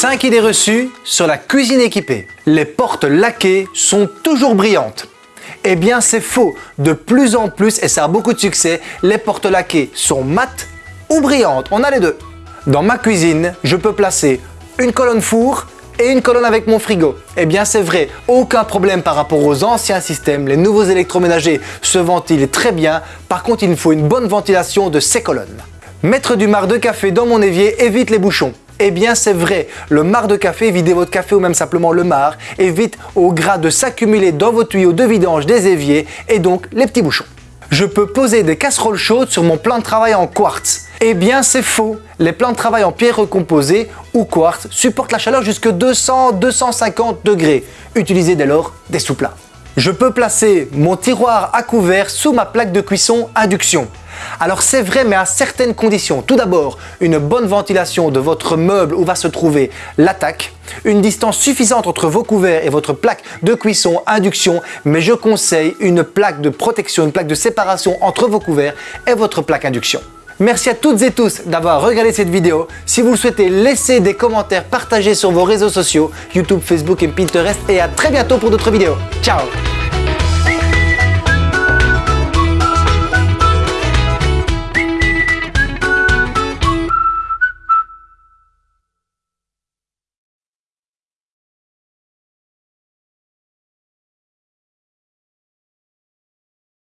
5 idées reçues sur la cuisine équipée. Les portes laquées sont toujours brillantes. Eh bien c'est faux, de plus en plus, et ça a beaucoup de succès, les portes laquées sont mates ou brillantes, on a les deux. Dans ma cuisine, je peux placer une colonne four et une colonne avec mon frigo. Eh bien c'est vrai, aucun problème par rapport aux anciens systèmes, les nouveaux électroménagers se ventilent très bien, par contre il me faut une bonne ventilation de ces colonnes. Mettre du marc de café dans mon évier évite les bouchons. Eh bien c'est vrai, le marc de café, videz votre café ou même simplement le marc, évite au gras de s'accumuler dans vos tuyaux de vidange des éviers et donc les petits bouchons. Je peux poser des casseroles chaudes sur mon plan de travail en quartz. Eh bien c'est faux, les plans de travail en pierre recomposée ou quartz supportent la chaleur jusqu'à 200-250 degrés. Utilisez dès lors des sous-plats. Je peux placer mon tiroir à couvert sous ma plaque de cuisson induction. Alors c'est vrai mais à certaines conditions. Tout d'abord, une bonne ventilation de votre meuble où va se trouver l'attaque, une distance suffisante entre vos couverts et votre plaque de cuisson induction, mais je conseille une plaque de protection, une plaque de séparation entre vos couverts et votre plaque induction. Merci à toutes et tous d'avoir regardé cette vidéo. Si vous le souhaitez, laissez des commentaires, partagez sur vos réseaux sociaux, YouTube, Facebook et Pinterest et à très bientôt pour d'autres vidéos. Ciao